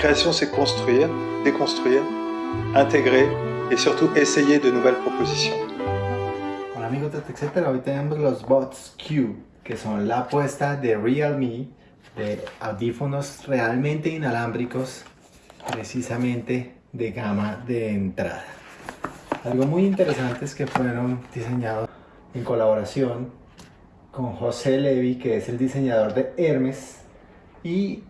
création, c'est construire, déconstruire, intégrer et surtout essayer de nouvelles propositions. Hola amigos de TechCetera, hoy tenemos los Bots Q, que son la apuesta de Realme de audífonos realmente inalámbricos, precisamente de gama de entrada. Algo muy interesante es que fueron diseñados en colaboración con José Levy, que es el diseñador de Hermes, y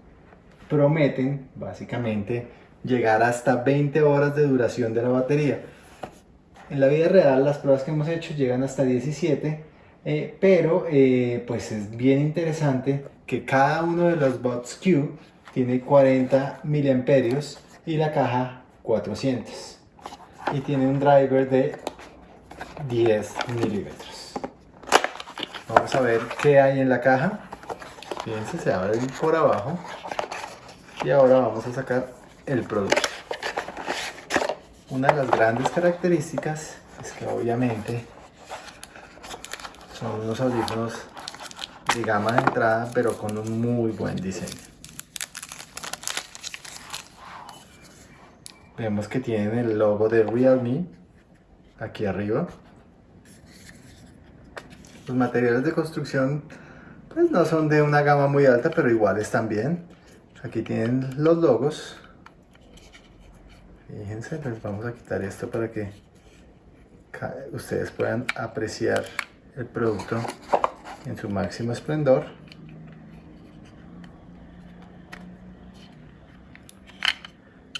prometen básicamente llegar hasta 20 horas de duración de la batería. En la vida real las pruebas que hemos hecho llegan hasta 17, eh, pero eh, pues es bien interesante que cada uno de los bots Q tiene 40 miliamperios y la caja 400 y tiene un driver de 10 milímetros. Vamos a ver qué hay en la caja. Fíjense, se abre por abajo y ahora vamos a sacar el producto. Una de las grandes características es que obviamente son unos audífonos de gama de entrada pero con un muy buen diseño. Vemos que tienen el logo de Realme aquí arriba. Los materiales de construcción pues no son de una gama muy alta pero igual están bien. Aquí tienen los logos. Fíjense, les vamos a quitar esto para que ustedes puedan apreciar el producto en su máximo esplendor.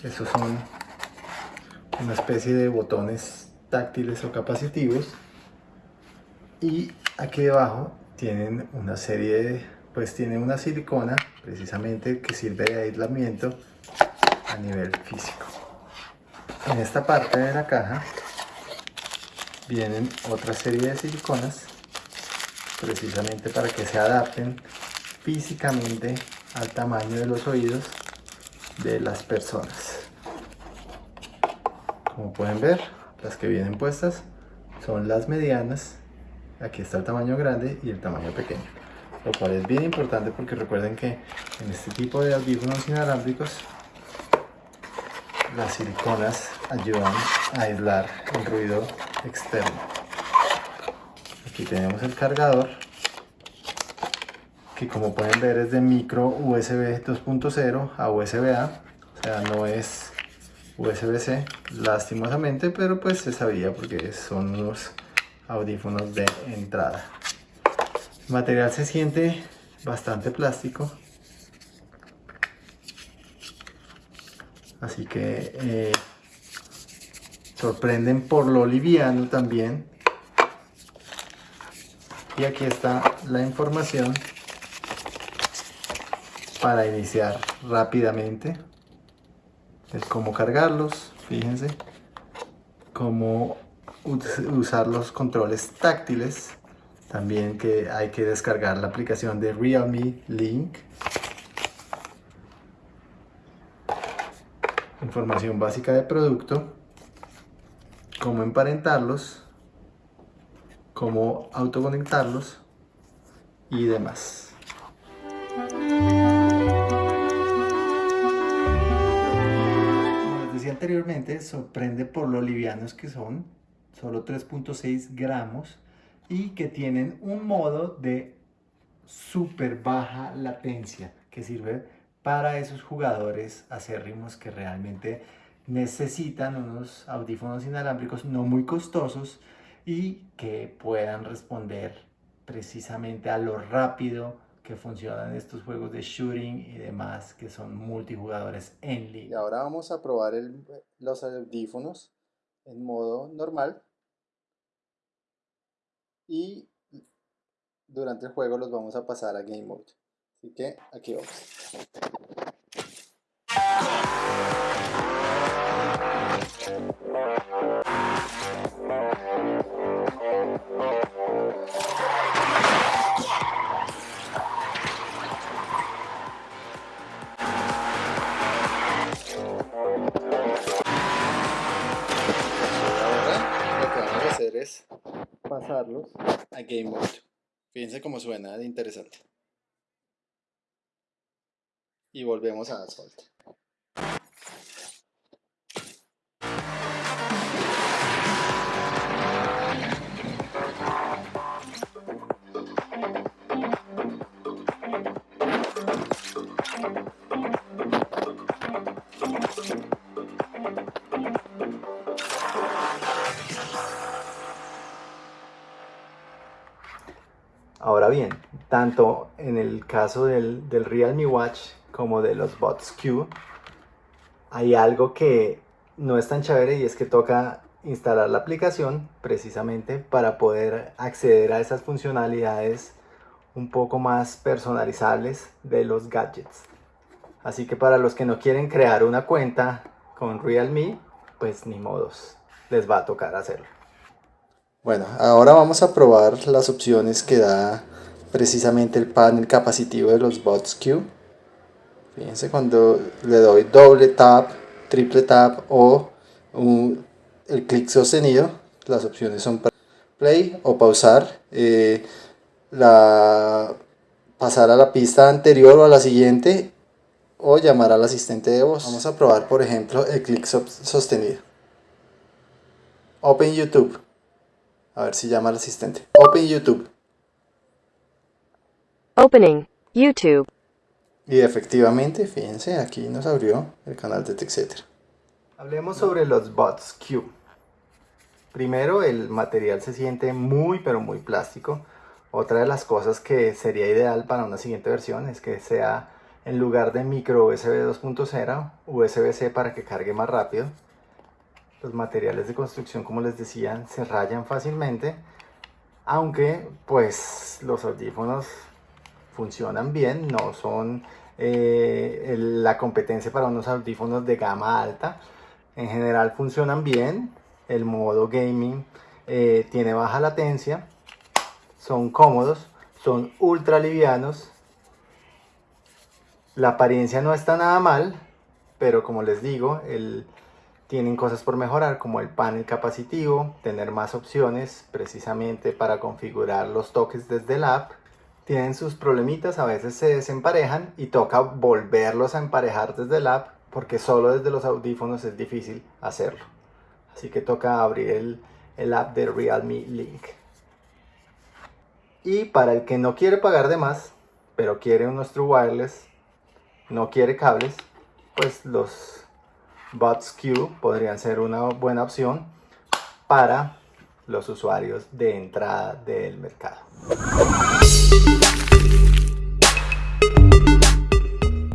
Estos son una especie de botones táctiles o capacitivos. Y aquí debajo tienen una serie de pues tiene una silicona precisamente que sirve de aislamiento a nivel físico. En esta parte de la caja vienen otra serie de siliconas precisamente para que se adapten físicamente al tamaño de los oídos de las personas. Como pueden ver, las que vienen puestas son las medianas. Aquí está el tamaño grande y el tamaño pequeño lo cual es bien importante porque recuerden que en este tipo de audífonos inalámbricos las siliconas ayudan a aislar el ruido externo. Aquí tenemos el cargador que como pueden ver es de micro USB 2.0 a USB-A o sea no es USB-C lastimosamente pero pues se sabía porque son unos audífonos de entrada el material se siente bastante plástico. Así que eh, sorprenden por lo liviano también. Y aquí está la información para iniciar rápidamente. Es cómo cargarlos, fíjense. Cómo usar los controles táctiles también que hay que descargar la aplicación de Realme Link. Información básica de producto. Cómo emparentarlos. Cómo autoconectarlos. Y demás. Como les decía anteriormente, sorprende por lo livianos que son. Solo 3.6 gramos y que tienen un modo de súper baja latencia que sirve para esos jugadores acérrimos que realmente necesitan unos audífonos inalámbricos no muy costosos y que puedan responder precisamente a lo rápido que funcionan estos juegos de shooting y demás que son multijugadores en línea. Y ahora vamos a probar los audífonos en modo normal y durante el juego los vamos a pasar a Game Mode. Así que aquí vamos. A Game Mode. Fíjense cómo suena de interesante. Y volvemos a Asphalt. Tanto en el caso del, del Realme Watch como de los Bots Q, hay algo que no es tan chévere y es que toca instalar la aplicación precisamente para poder acceder a esas funcionalidades un poco más personalizables de los gadgets. Así que para los que no quieren crear una cuenta con Realme, pues ni modos, les va a tocar hacerlo. Bueno, ahora vamos a probar las opciones que da precisamente el panel capacitivo de los Bots Q. Fíjense cuando le doy doble tap, triple tap o el clic sostenido, las opciones son play o pausar, eh, la, pasar a la pista anterior o a la siguiente o llamar al asistente de voz. Vamos a probar por ejemplo el clic sostenido. Open YouTube. A ver si llama al asistente. Open YouTube. Opening YouTube. Y efectivamente, fíjense, aquí nos abrió el canal de TechCetera. Hablemos sobre los bots Q. Primero, el material se siente muy pero muy plástico. Otra de las cosas que sería ideal para una siguiente versión es que sea en lugar de micro USB 2.0, USB-C para que cargue más rápido. Los materiales de construcción, como les decía, se rayan fácilmente, aunque pues los audífonos funcionan bien, no son eh, la competencia para unos audífonos de gama alta. En general funcionan bien, el modo gaming eh, tiene baja latencia, son cómodos, son ultra livianos la apariencia no está nada mal, pero como les digo, tienen cosas por mejorar como el panel capacitivo, tener más opciones precisamente para configurar los toques desde el app. Tienen sus problemitas, a veces se desemparejan y toca volverlos a emparejar desde el app porque solo desde los audífonos es difícil hacerlo. Así que toca abrir el, el app de Realme Link. Y para el que no quiere pagar de más, pero quiere un nuestro wireless, no quiere cables, pues los Bots Q podrían ser una buena opción para los usuarios de entrada del mercado.